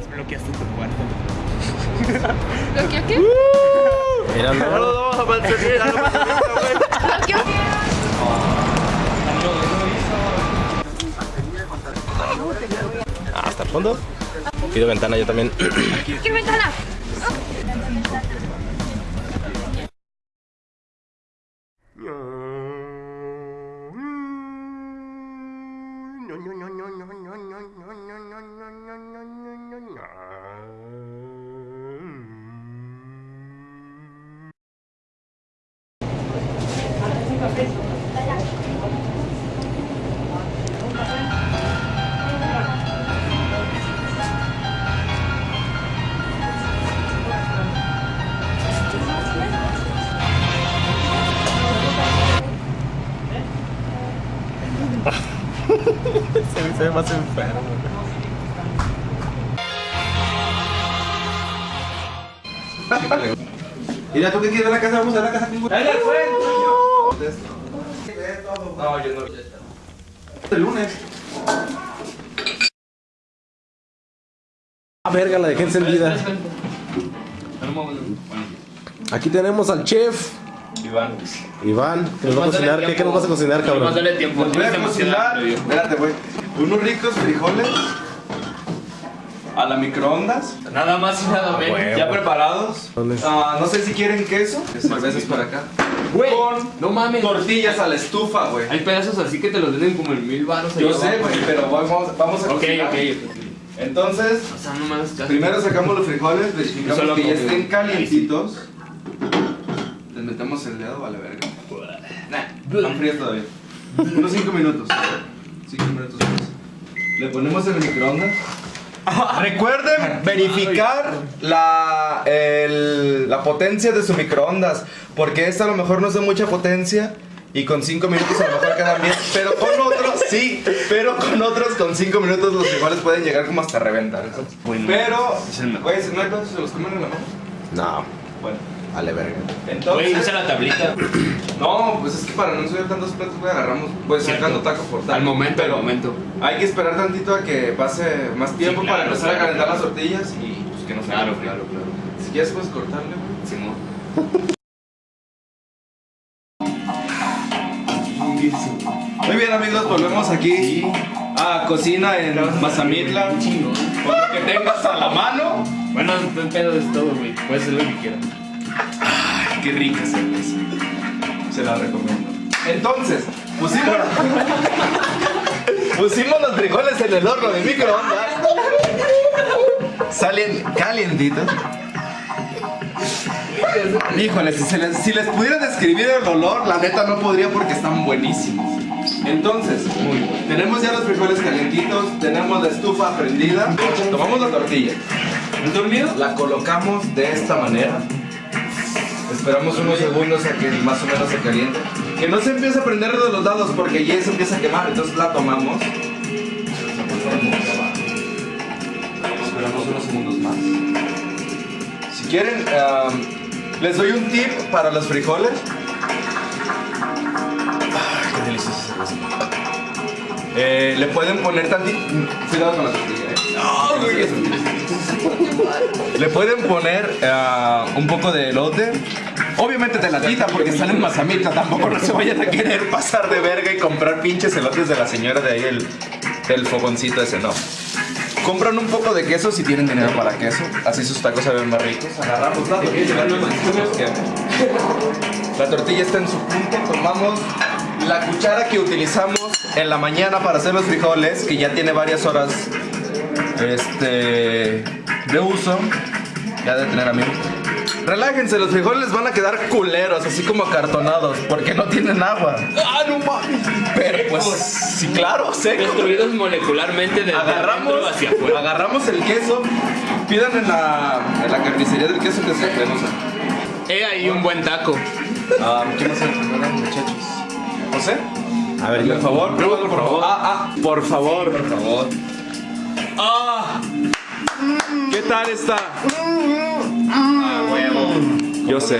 más bloqueaste tu cuarto. ¿Lo que qué? Mira, No lo vamos a mantener, lo güey. ¿Lo que Ah, hasta el fondo. Pido ventana yo también. ¿Qué ventana? se, ve más enfermo. Mira, ¿tú qué quieres de la casa? Vamos a la casa. ¡Ahí al No, yo no. El lunes. Ah, verga, la dejé encendida. Aquí tenemos al chef. Iván. Iván, que nos va a cocinar. ¿Qué, qué nos vas a cocinar, cabrón? Más dale tiempo, Voy a tienes demasiada cocinar. hambre, yo. Unos ricos frijoles. A la microondas. Nada más y nada menos. huevo. Ya preparados. Ah, no sé si quieren queso. Cervezas por acá. Güey, Con no mames. tortillas a la estufa, güey. Hay pedazos así que te los venden como en mil baros. Yo sé, güey, pero vamos, vamos a Ok, cocinar. ok. Entonces, O sea, primero sacamos los frijoles, verificamos que ya estén calientitos. Les metemos el dedo, vale verga. Nah, están fríos todavía. Unos 5 minutos. 5 minutos. Le ponemos en el microondas. Recuerden verificar la, el- la potencia de su microondas. Porque esta a lo mejor no es de mucha potencia. Y con 5 minutos a lo mejor quedan bien. Pero con otros, sí. Pero con otros, con 5 minutos los frijoles pueden llegar como hasta reventar. Pero, güey, si no hay se los comen en la mano. No, Bueno, vale, verga. Güey, entonces. usa la tablita. No, pues es que para no subir tantos platos, güey, agarramos, pues Cierto. sacando taco por taco. Al momento, pero al momento. Hay que esperar tantito a que pase más tiempo Sí, claro, para empezar claro, a calentar claro. las tortillas y pues que no se Claro, claro, claro. Si quieres puedes cortarle, güey. Simón. Muy bien amigos, volvemos aquí a cocina en Mazamitla. Con lo que tengas a la mano. Bueno, no pedo es todo, güey. Puedes hacer lo que quieras. Qué rica cerveza. Se la recomiendo. Entonces, pusimos, pusimos los frijoles en el horno de microondas. Salen calientitos. Híjole, si, les, si pudiera describir el olor, la neta no podría porque están buenísimos. Entonces, tenemos ya los frijoles calientitos, tenemos la estufa prendida, tomamos la tortilla. ¿No dormido? La colocamos de esta manera. Esperamos unos segundos a que más o menos se caliente. Que no se empiece a prender de los lados porque ya se empieza a quemar. Entonces la tomamos. Esperamos unos segundos más. Si quieren, les doy un tip para los frijoles. Ay, qué deliciosa cerveza. Eh, le pueden poner tantito. Cuidado con la tortilla, eh. Le pueden poner ah, un poco de elote. Obviamente de latita porque salen mazamita. Tampoco no se vayan a querer pasar de verga y comprar pinches elotes de la señora de ahí el, fogoncito ese, no. Compran un poco de queso si tienen dinero para queso. Así sus tacos se ven más ricos. Agarramos la tortilla. La tortilla está en su punto. Tomamos la cuchara que utilizamos en la mañana para hacer los frijoles, que ya tiene varias horas este de uso. Ya de tener amigos. Relájense, los frijoles van a quedar culeros, así como acartonados, porque no tienen agua. ¡Ah, no mames! Pero pues, sí, claro, seco. Destruidos molecularmente desde Agarramos, adentro hacia afuera. agarramos el queso, pidan en la, en la carnicería del queso que se tenemos. He ahí un buen taco. Ah, ¿Quién más muchachos? ¿José? A ver, Por favor, pruébalo, por favor. Ah, ah, por favor. Por favor. ¡Ah! ¿Qué tal está? ¡Ah, huevo! Yo sé.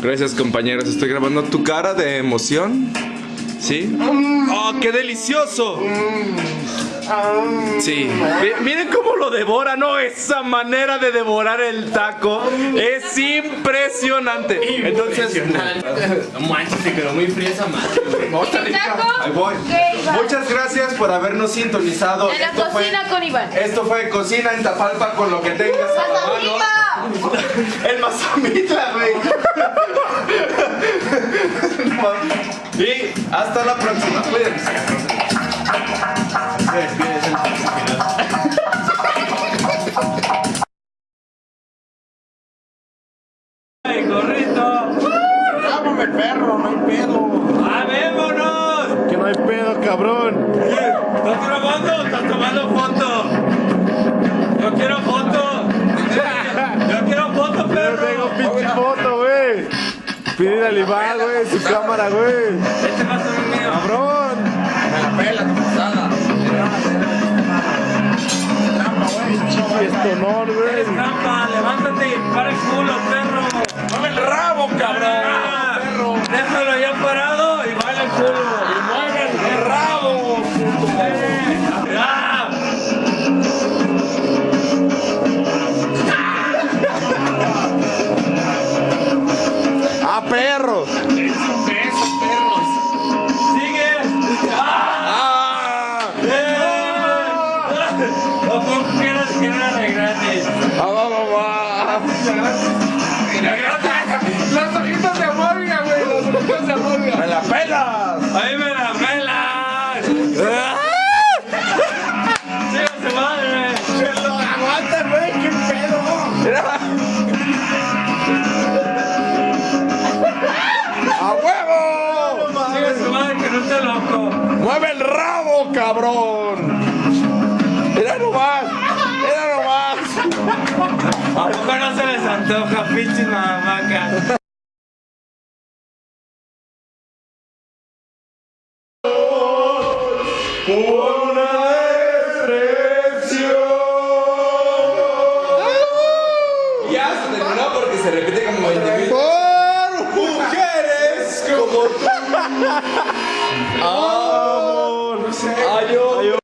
Gracias, compañeros. Estoy grabando tu cara de emoción. ¿Sí? ¡Oh, qué delicioso! Sí. Mi- Miren cómo lo devora, ¿no? Esa manera de devorar el taco es impresionante. Entonces, No manches, se quedó muy fría esa madre. Ahí voy. Muchas gracias por habernos sintonizado. En la Esto fue- cocina con Iván. Esto fue Cocina en Tapalpa con lo que tengas a la mano. El Mazamitla, güey. y hasta la próxima. Cuídense. Pinche foto, güey. Pide al Iván, güey, su cámara, güey. Este va a ser mío. ¡Cabrón! Me la pela tu pasada. Pinche honor, Eres güey. trampa, levántate y para el culo, perro. ¡Mueve el rabo, cabrón! perro. Déjalo ya parado y baila el culo. ¡Ahí me la pelas! ¡Siga su madre! ¡Aguanta, güey! ¡Qué pedo! ¡A huevo! ¡Siga su madre que no esté loco! ¡Mueve el rabo, cabrón! ¡Mira nomás! ¡Mira nomás! ¿A poco no se les antoja, pinches mamacas? ¡Una descripción! Ya se terminó porque se repite como 20 mil. ¡Por mujeres como tú! ¡Amor! ¡Ayo!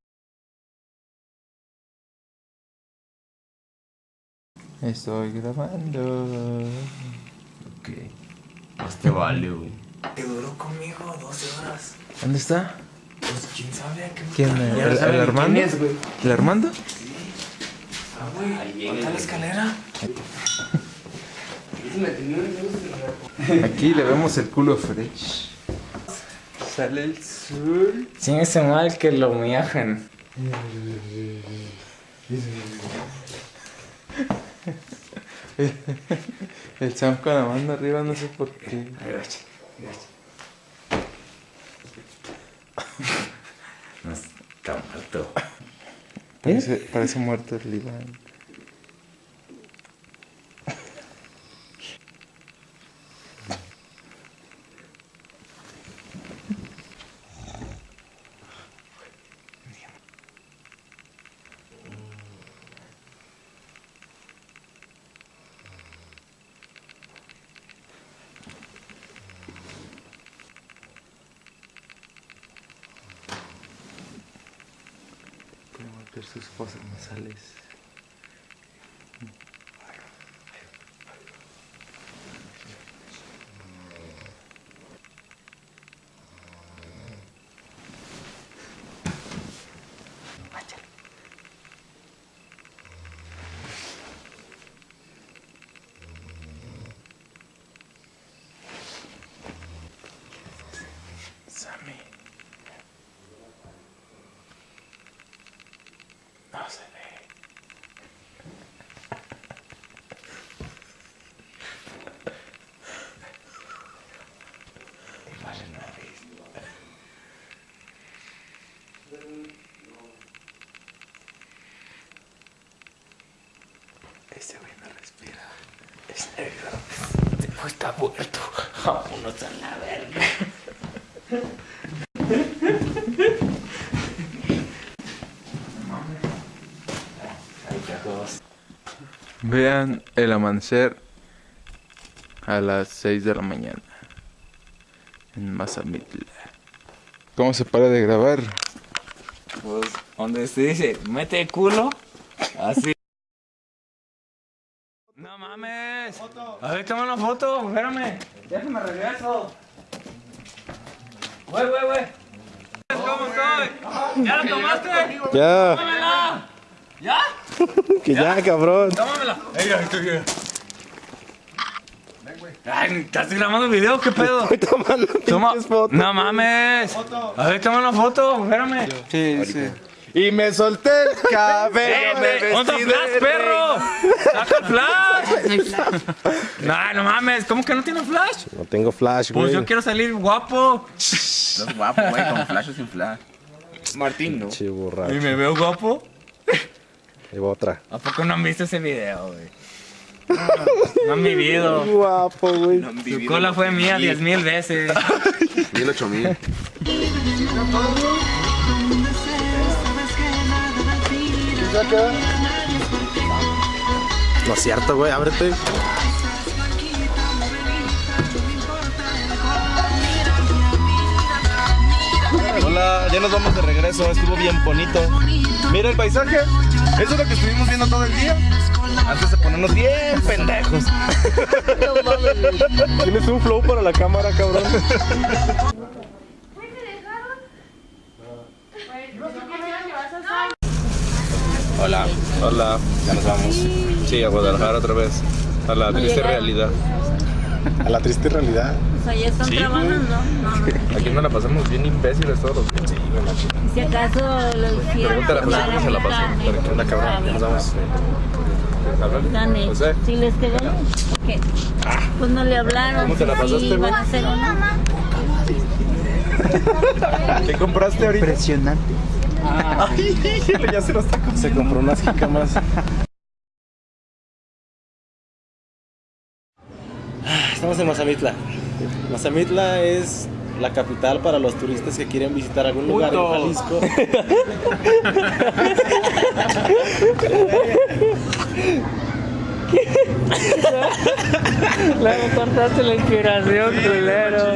Estoy grabando. Ok. Este vale, güey. ¿dónde está? Pues quién sabe qué. ¿Quién? ¿El, el Armando? güey? ¿El Armando? Ahí viene. la escalera? Aquí le vemos el culo fresh. Sale el sol. Sin ese mal que lo miajan. El Sam con la mano arriba, no sé por qué. No, está muerto. Parece, parece muerto el Iván. Sus fosas nasales. Sammy. No se ve. Vale, no he visto. Ese güey no respira. Es está muerto. Vámonos a la verga. Vean el amanecer a las 6 de la mañana en Mazamitla. ¿Cómo se para de grabar? Pues, donde se dice, mete el culo, así. Mames. A ver, toma una foto, espérame. Déjame regreso. Güey, güey, güey. ¿Cómo estoy? ¿Ya la tomaste? Ya, ¡Tómamela! ¿Ya? que ya, cabrón. ¡Tómamela! Ey. Ay, ¿estás grabando video? ¿Qué pedo? Estoy tomando Toma. fotos. No mames. A ver, toma una foto, espérame. Sí, sí. Y me solté el cabello. me Eh, ¿Dónde vestí está el de flash, perro? ¡Saca el flash! No, no mames, ¿cómo que no tiene flash? No tengo flash, Pues güey. yo quiero salir guapo. No es guapo, güey, con flash o sin flash. Martín, ¿no? Che, borracho. ¿Y me veo guapo? Va otra. ¿A poco no han visto ese video, güey? No han vivido. Guapo, güey. Su cola fue mía diez mil veces. Mil ocho mil. No es cierto, güey. Ábrete. Hola, ya nos vamos de regreso, estuvo bien bonito. Mira el paisaje, eso es lo que estuvimos viendo todo el día. Antes de ponernos bien pendejos. Tienes un flow para la cámara, cabrón. Hola, hola, ya nos vamos. Sí, a Guadalajara otra vez. A la triste realidad. A la triste realidad. Sea, ya están Sí, trabajando, no, no. Aquí nos la pasamos bien imbéciles todos los días. Sí, chica. Si acaso lo hicieron. Pregúntale a José cómo se la pasó. Dale, ¿Qué onda, cabrón? Nos vamos. Háblale. Dale, José. si les quedó. ¿Qué? Pues no le hablaron. ¿Cómo te la pasaste, Sí, güey? van a hacer una. ¿Qué compraste ahorita? Impresionante. Ay, ya se lo está Se compró unas jicamas. Estamos en Mazamitla. Mazamitla es la capital para los turistas que quieren visitar algún lugar en Jalisco. Le cortaste la inspiración, culero.